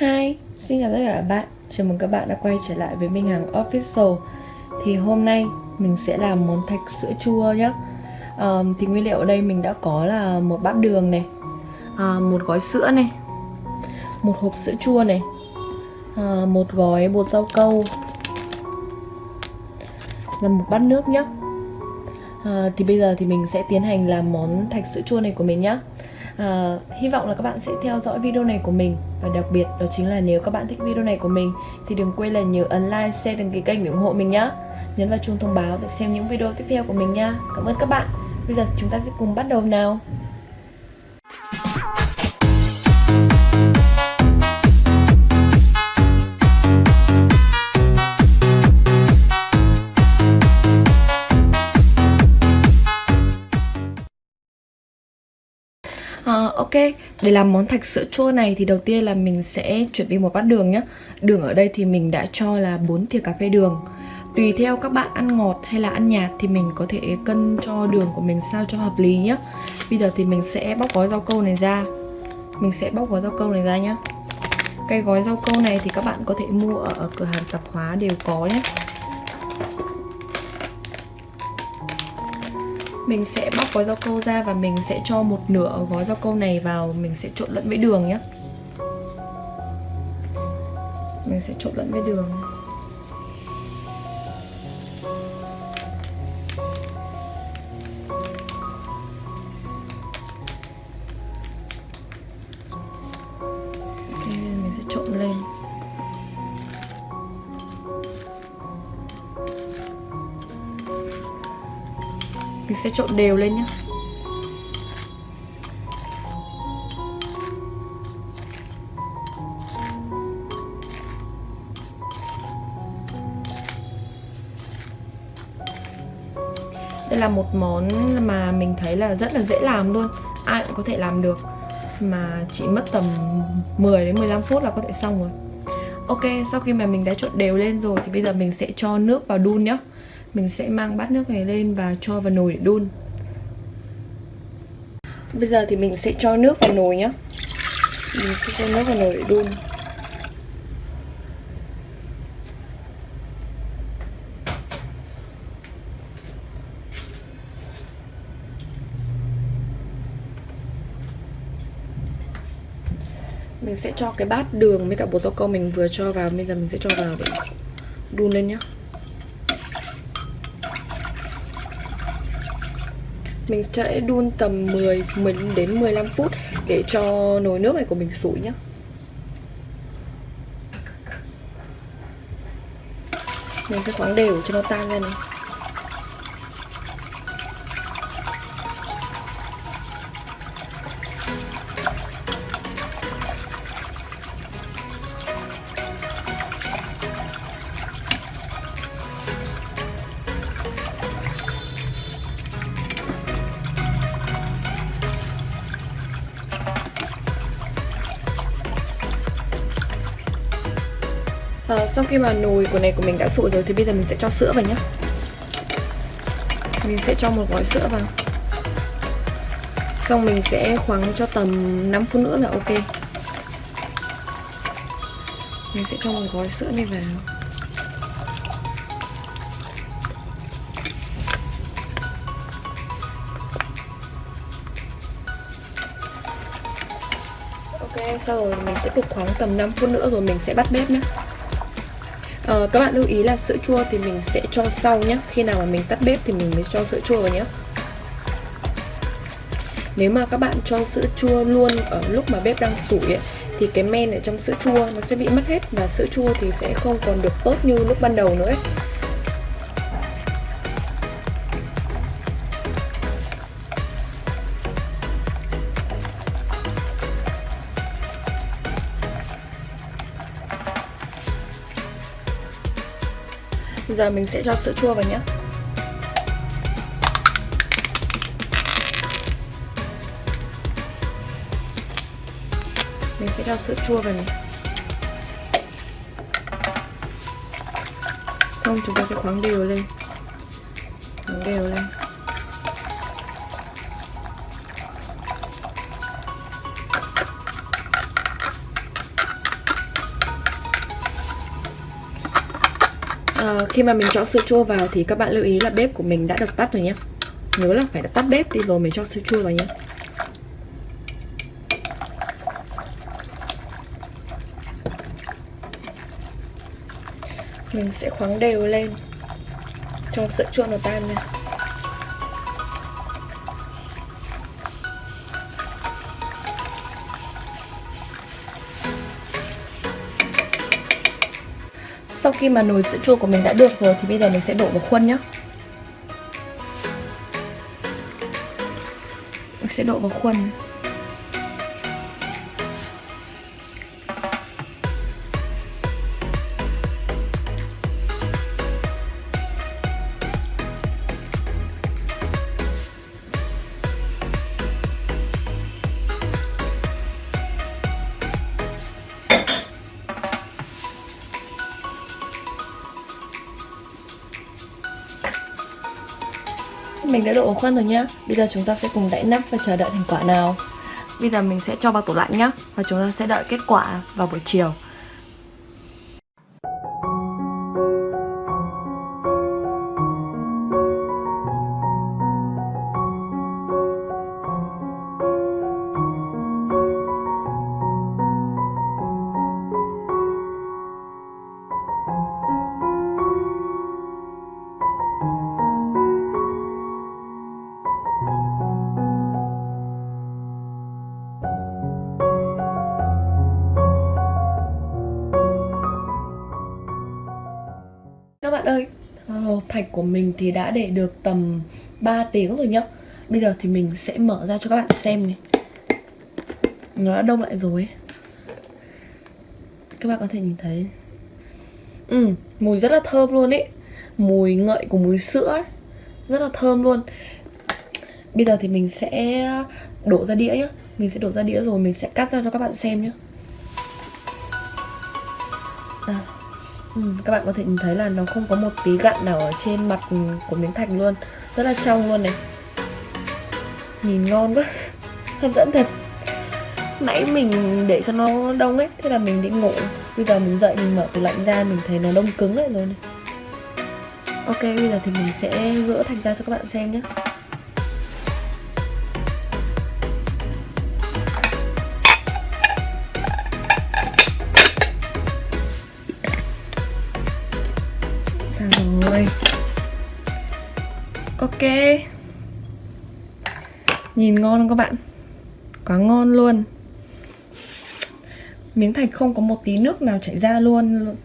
Hi, xin chào tất cả các bạn. Chào mừng các bạn đã quay trở lại với Minh Hằng Official. Thì hôm nay mình sẽ làm món thạch sữa chua nhé um, Thì nguyên liệu ở đây mình đã có là một bát đường này uh, Một gói sữa này Một hộp sữa chua này uh, Một gói bột rau câu Và một bát nước nhé uh, à, Thì bây giờ thì mình sẽ tiến hành làm món thạch sữa chua này của mình nhé à, hy vọng là các bạn sẽ theo dõi video này của mình. Và đặc biệt đó chính là nếu các bạn thích video này của mình thì đừng quên là nhớ ấn like, share đăng ký kênh để ủng hộ mình nhé nhấn vào chuông thông báo để xem những video tiếp theo của mình nha. Cảm ơn các bạn. Bây giờ chúng ta sẽ cùng bắt đầu nào. Ok, để làm món thạch sữa chua này thì đầu tiên là mình sẽ chuẩn bị một bát đường nhé Đường ở đây thì mình đã cho là 4 thìa cà phê đường. Tùy theo các bạn ăn ngọt hay là ăn nhạt thì mình có thể cân cho đường của mình sao cho hợp lý nhé Bây giờ thì mình sẽ bóc gói rau câu này ra. Mình sẽ bóc gói rau câu này ra nhé Cái gói rau câu này thì các bạn có thể mua ở, ở cửa hàng tạp hóa đều có nhé Mình sẽ bóc gói rau câu ra và mình sẽ cho một nửa gói rau câu này vào. Mình sẽ trộn lẫn với đường nhé Mình sẽ trộn lẫn với đường. Mình sẽ trộn đều lên nhé Đây là một món mà mình thấy là rất là dễ làm luôn. Ai cũng có thể làm được. Mà chỉ mất tầm 10 đến 15 phút là có thể xong rồi. Ok, sau khi mà mình đã trộn đều lên rồi Thì bây giờ mình sẽ cho nước vào đun nhé mình sẽ mang bát nước này lên và cho vào nồi để đun. Bây giờ thì mình sẽ cho nước vào nồi nhé Mình sẽ cho nước vào nồi để đun. Mình sẽ cho cái bát đường với cả bột rau câu mình vừa cho vào. Bây giờ mình sẽ cho vào để đun lên nhé Mình sẽ đun tầm 10, 10 đến 15 phút để cho nồi nước này của mình sủi nhé Mình sẽ khoáng đều cho nó tan ra này. Sau khi mà nồi của này của mình đã sụi rồi thì bây giờ mình sẽ cho sữa vào nhé mình sẽ cho một gói sữa vào. Xong mình sẽ khoáng cho tầm 5 phút nữa là ok. Mình sẽ cho một gói sữa này vào. Ok, sau rồi mình tiếp tục khoáng tầm 5 phút nữa rồi mình sẽ bắt bếp nhé à, các bạn lưu ý là sữa chua thì mình sẽ cho sau nhé khi nào mà mình tắt bếp thì mình mới cho sữa chua vào nhé nếu mà các bạn cho sữa chua luôn ở lúc mà bếp đang sủi ấy, thì cái men ở trong sữa chua nó sẽ bị mất hết và sữa chua thì sẽ không còn được tốt như lúc ban đầu nữa ấy. Giờ mình sẽ cho sữa chua vào nhé Mình sẽ cho sữa chua vào này. Xong chúng ta sẽ khoáng đều lên. Khoáng đều lên. À, khi mà mình cho sữa chua vào thì các bạn lưu ý là bếp của mình đã được tắt rồi nhé. Nhớ là phải tắt bếp đi rồi mình cho sữa chua vào nhé. Mình sẽ khoáng đều lên cho sữa chua nó tan nha. Sau khi mà nồi sữa chua của mình đã được rồi thì bây giờ mình sẽ đổ vào khuôn nhé Mình sẽ đổ vào khuôn. Mình đã đổ khuôn rồi nhá. Bây giờ chúng ta sẽ cùng đậy nắp và chờ đợi thành quả nào. Bây giờ mình sẽ cho vào tủ lạnh nhá, Và chúng ta sẽ đợi kết quả vào buổi chiều. Thạch của mình thì đã để được tầm 3 tiếng rồi nhá. Bây giờ thì mình sẽ mở ra cho các bạn xem này. Nó đã đông lại rồi. Các bạn có thể nhìn thấy. Ừ, mùi rất là thơm luôn ấy. Mùi ngậy của mùi sữa ấy Rất là thơm luôn. Bây giờ thì mình sẽ đổ ra đĩa nhá. Mình sẽ đổ ra đĩa rồi mình sẽ cắt ra cho các bạn xem nhá. À. Ừ, các bạn có thể nhìn thấy là nó không có một tí gặn nào ở trên mặt của miếng thạch luôn. Rất là trong luôn này. Nhìn ngon quá. Hấp dẫn thật. Nãy mình để cho nó đông ấy Thế là mình đi ngủ. Bây giờ mình dậy mình mở tủ lạnh ra Mình thấy nó đông cứng lại rồi này. Ok bây giờ thì mình sẽ gỡ thành ra cho các bạn xem nhé. Ok. Nhìn ngon không các bạn? Quá ngon luôn. Miếng thạch không có một tí nước nào chảy ra luôn.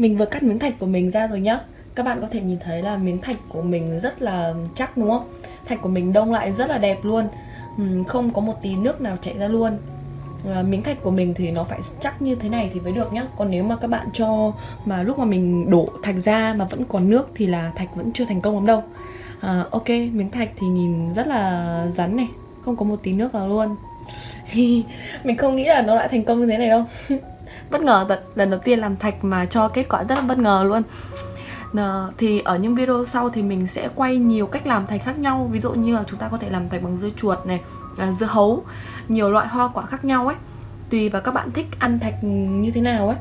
Mình vừa cắt miếng thạch của mình ra rồi nhá. Các bạn có thể nhìn thấy là miếng thạch của mình rất là chắc đúng không? Thạch của mình đông lại rất là đẹp luôn. Không có một tí nước nào chảy ra luôn. Ờ, miếng thạch của mình thì nó phải chắc như thế này thì mới được nhá. Còn nếu mà các bạn cho mà lúc mà mình đổ thạch ra mà vẫn còn nước thì là thạch vẫn chưa thành công lắm đâu. À, Ok, miếng thạch thì nhìn rất là rắn này. Không có một tí nước nào luôn. Mình không nghĩ là nó lại thành công như thế này đâu. bất ngờ thật lần đầu tiên làm thạch mà cho kết quả rất là bất ngờ luôn. Thì ở những video sau thì mình sẽ quay nhiều cách làm thạch khác nhau. Ví dụ như là chúng ta có thể làm thạch bằng dưa chuột này à, dưa hấu, nhiều loại hoa quả khác nhau ấy. Tùy vào các bạn thích ăn thạch như thế nào ấy.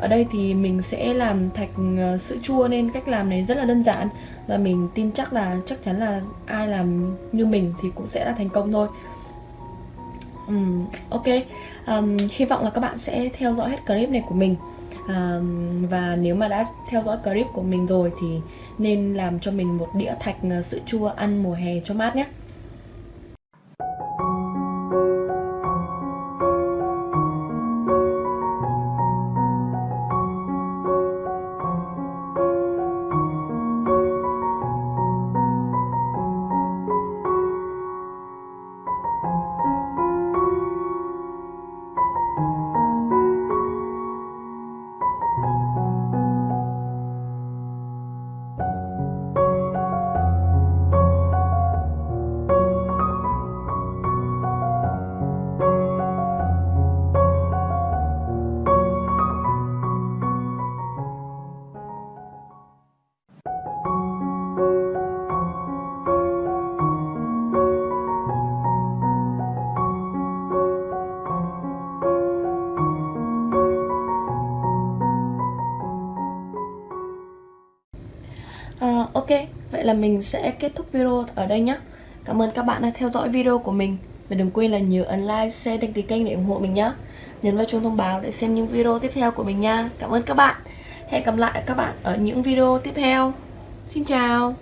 Ở đây thì mình sẽ làm thạch ờ, sữa chua nên cách làm này rất là đơn giản. Và mình tin chắc là chắc chắn là ai làm như mình thì cũng sẽ là thành công thôi um, ok. Um, hy vọng là các bạn sẽ theo dõi hết clip này của mình. Um, và nếu mà đã theo dõi clip của mình rồi thì nên làm cho mình một đĩa thạch ờ, sữa chua ăn mùa hè cho mát nhé. Vậy là mình sẽ kết thúc video ở đây nhé Cảm ơn các bạn đã theo dõi video của mình. Và đừng quên là nhớ ấn like, share, đăng ký kênh để ủng hộ mình nhé Nhấn vào chuông thông báo để xem những video tiếp theo của mình nha. Cảm ơn các bạn. Hẹn gặp lại các bạn ở những video tiếp theo. Xin chào.